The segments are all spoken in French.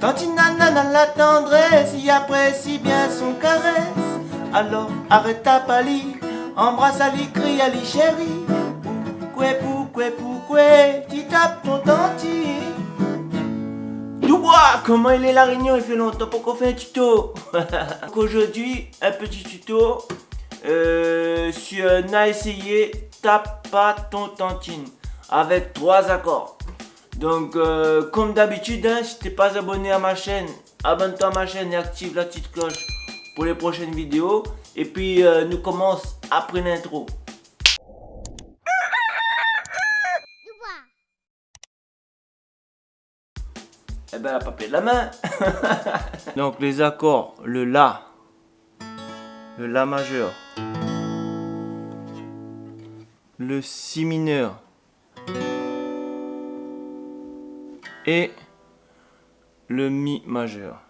Tantine Nana la tendresse, y apprécie bien son caresse. Alors arrête ta palie, embrasse Ali, crie Ali chérie. Pourquoi, pourquoi, pourquoi, tu tapes ton dentier. Dubois, comment il est la réunion? Il fait longtemps pour qu'on fait un tuto? Aujourd'hui, un petit tuto euh, sur n'a essayé tape pas ton tantine avec trois accords. Donc euh, comme d'habitude, hein, si t'es pas abonné à ma chaîne, abonne-toi à ma chaîne et active la petite cloche pour les prochaines vidéos. Et puis euh, nous commence après l'intro. Eh ben la papier de la main. Donc les accords, le La, le La majeur, le Si mineur et le Mi majeur.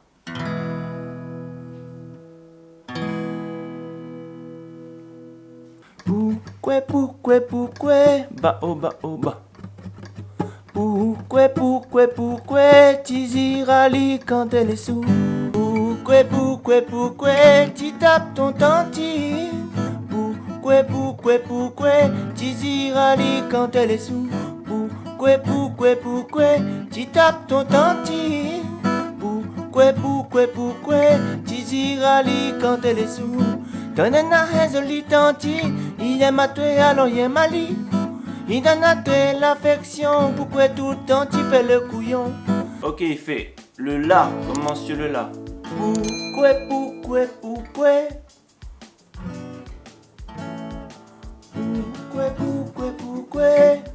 Pourquoi, pourquoi, pourquoi, ba oh ba oh ba. Pourquoi, pourquoi, pourquoi, Tizirali quand elle est sous? Pourquoi, pourquoi, pourquoi, tu tapes ton tantine. Pourquoi, pourquoi, pourquoi, Tizirali quand elle est sous? Pourquoi, pourquoi, pourquoi, tu tapes ton tantine. Pourquoi, pourquoi, pourquoi, Tizirali quand elle est sous? Donne un jolie tantine, il aime à toi alors il aime à lui. Il donne à toi l'affection, pourquoi tout le temps tu fais le couillon? Ok, il fait le La, commence sur le La. Pourquoi, pourquoi, pourquoi? Pourquoi, pourquoi, pourquoi?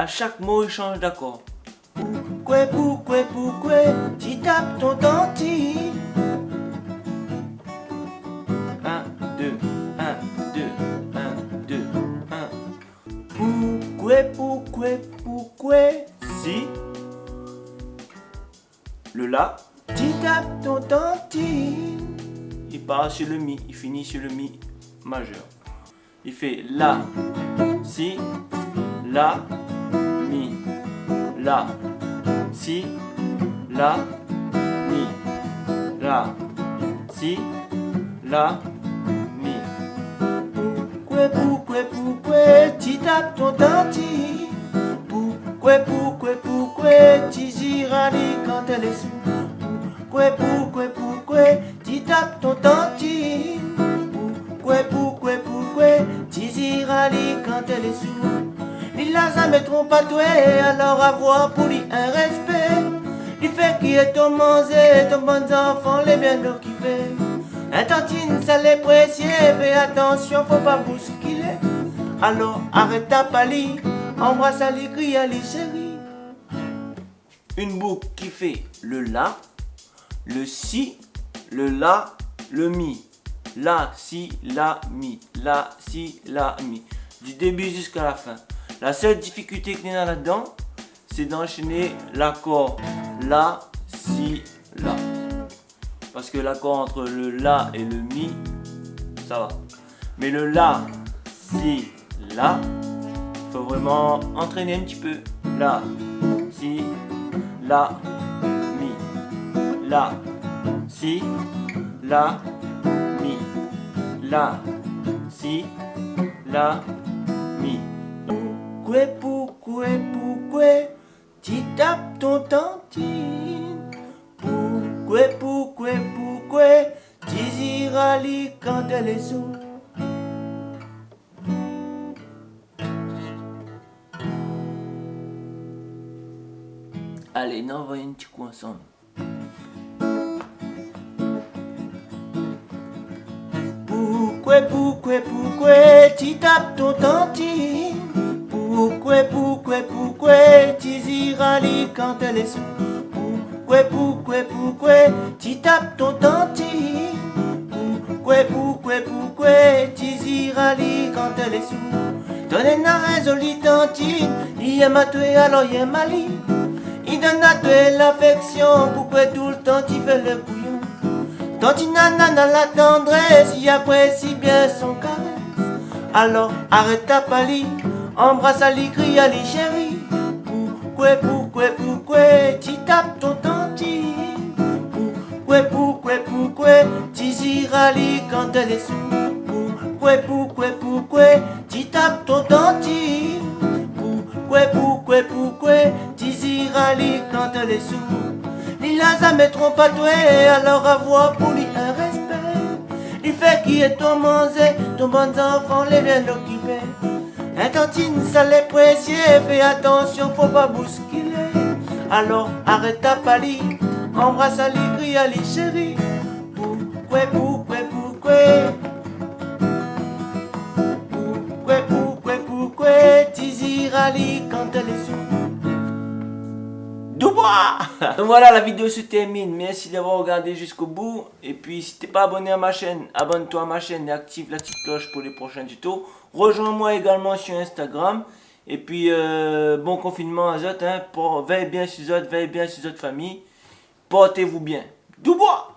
À chaque mot, il change d'accord. Pourquoi, pourquoi, pourquoi Tu tapes ton dentiste 1, 2, 1, 2, 1, 2, 1. Pourquoi, pourquoi, pourquoi Si le La, tu tapes ton dentiste. Il part sur le Mi, il finit sur le Mi majeur. Il fait La, Si, La, La, Si, La, Mi, La, Si, La, Mi. Pourquoi, pourquoi, pourquoi tu tapes ton dentiste Pourquoi, pourquoi, pourquoi tu girales quand elle est sous. Pourquoi, pourquoi, pourquoi tu tapes ton dentiste Pourquoi, pourquoi, pourquoi tu girales quand elle est sous Il a jamais trompé à toi, alors avoir pour lui un respect Il fait qui est ton manger, ton bon enfant, les bien occupés un tantine, ça les précieux, fais attention, faut pas bousculer. Alors arrête ta palie, embrasse Ali, crie Ali chérie. Une boucle qui fait le La, le Si, le La, le Mi. La, Si, La, Mi. La, Si, La, Mi. Du début jusqu'à la fin. La seule difficulté qu'il y a là-dedans, c'est d'enchaîner l'accord La, Si, La. Parce que l'accord entre le La et le Mi, ça va. Mais le La, Si, La, faut vraiment entraîner un petit peu. La, Si, La, Mi. La, Si, La, Mi. La, Si, La, Mi. Pourquoi, pourquoi, pourquoi tu tapes ton tantine? Pourquoi, pourquoi, pourquoi tu girales quand elle est sous? Allez, on va un petit coup ensemble. Pourquoi, pourquoi, pourquoi tu tapes ton tantine? Pourquoi, pourquoi, pourquoi tu girales quand elle est sous Pourquoi, pourquoi, pourquoi tu tapes ton tantine Pourquoi, pourquoi, pourquoi tu girales quand elle est sous Donne un jolie tantine, il aime alors il aime il donne à toi l'affection, pourquoi tout le temps tu fais le couillon Tantine nana la tendresse, il apprécie bien son caresse. Alors arrête ta palie, embrasse Ali, crie Ali chérie. Pourquoi, pourquoi pourquoi, tu tapes ton tantine Pourquoi, pourquoi, pourquoi, tu iras quand elle est sous? Pourquoi, pourquoi, pourquoi, tu tapes ton tantine Pourquoi, pourquoi, pourquoi, tu iras quand elle est sous? Lasas mettront pas toi, alors avoir pour lui un respect. Il fait qui est ton manger, ton bon enfant, les bien l'occuper un tantine, ça les précieux, fais attention, faut pas bousculer. Alors arrête ta pali, embrasse Ali, crie Ali chérie. Pourquoi, pourquoi, pourquoi? Pourquoi, pourquoi, pourquoi? Tizir Ali quand elle est sous Donc voilà, la vidéo se termine. Merci d'avoir regardé jusqu'au bout. Et puis, si t'es pas abonné à ma chaîne, abonne-toi à ma chaîne et active la petite cloche pour les prochains tutos. Rejoins-moi également sur Instagram. Et puis, euh, bon confinement à Zot. Hein, veille bien sur Zot, veille bien sur votre famille. Portez-vous bien. Dubois